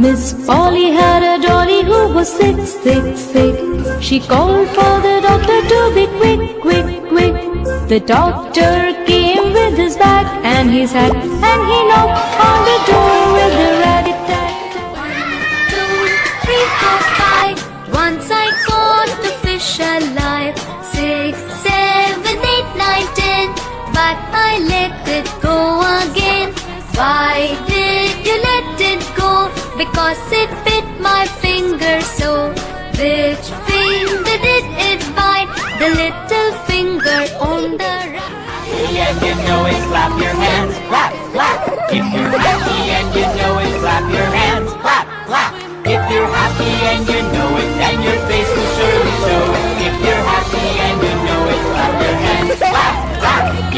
Miss Polly had a dolly who was sick, sick, sick. She called for the doctor to be quick, quick, quick. The doctor came with his bag and his hat, and he knocked on the door Because it bit my finger so. Which finger did it bite? The little finger on the right. and you know it, clap your hands, clap, clap. If you're happy and you know it, clap your hands, clap, clap. If you're happy and you know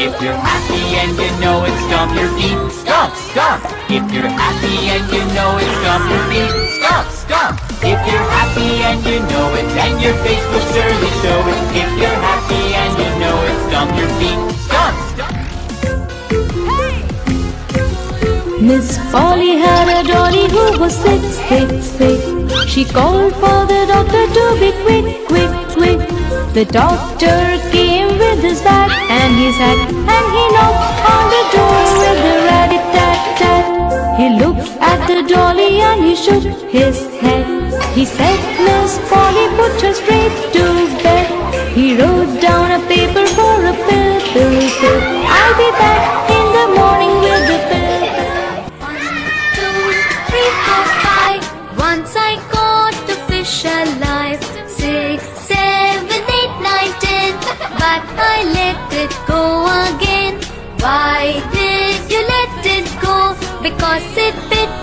If you're happy and you know it, stomp your feet, stomp, stomp. If you're happy and you know it, stomp your feet, stomp, stomp. If you're happy and you know it, then your face will surely show it. If you're happy and you know it, stomp your feet, stomp, stomp. Miss Polly had a dolly who was sick, sick, sick. She called for the doctor to be quick, quick, quick. The doctor came and his hat, and he knocked on the door with the rat-a-tat-tat He looked at the dolly and he shook his head. He said, Miss Polly, put her straight to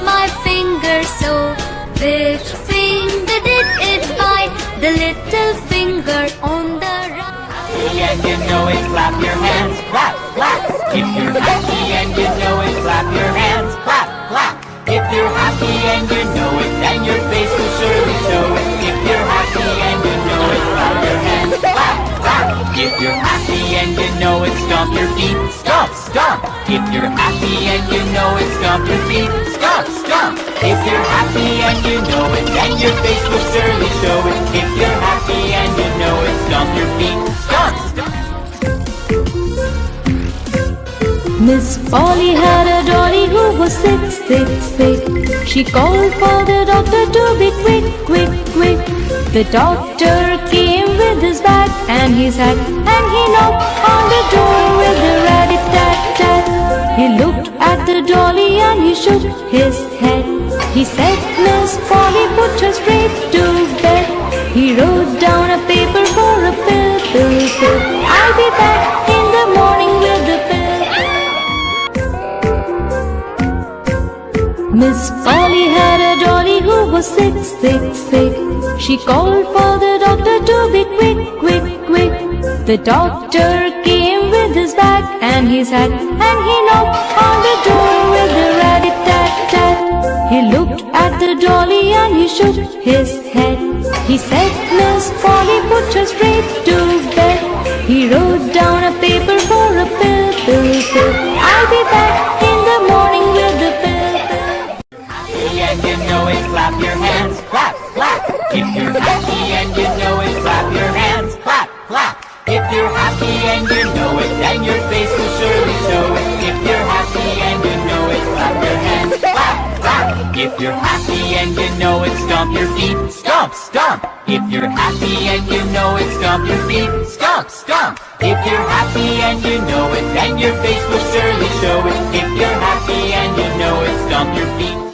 my finger so. Which finger did it bite? The little finger on the right. and you know it, clap your hands, clap, clap. If you're happy and you know it, clap your hands, clap, clap. If you're happy and you know it, then your face will surely show it. If you're happy and you know it, clap your hands, clap, clap. If you're happy and you know it, stomp your feet, stomp, stomp. If you're happy and you know it, stomp your feet, stomp, stomp. If you're happy and you know it, then your face will surely show it. If you're happy and you know it, stomp your feet, stomp. Miss Polly had a dolly who was sick, sick, sick. She called for the doctor to be quick, quick, quick. The doctor came with his bag and his hat, and he knocked on the door with the rat tat tat. He looked at the dolly and he shook his head. He said, Miss Polly, put her straight to bed. He wrote down a paper for a pill, pill, pill. I'll be back in the morning with the pill. Miss Polly had a dolly who was sick, sick, sick. She called for the doctor to be quick, quick, quick. The doctor came his bag and his hat, and he knocked on the door with the rat tat tat. He looked at the dolly and he shook his head. He said, Miss Polly, put her straight to bed. He wrote down a paper for a pill, pill, pill. I'll be back in the morning with the pill, pill. happy and you know it, clap your hands, clap, clap. If you're happy and you know it, clap your hands, clap, clap. If you're happy and you you're happy and you know it, stomp your feet, stomp, stomp. If you're happy and you know it, stomp your feet, stomp, stomp. If you're happy and you know it, then your face will surely show it. If you're happy and you know it, stomp your feet.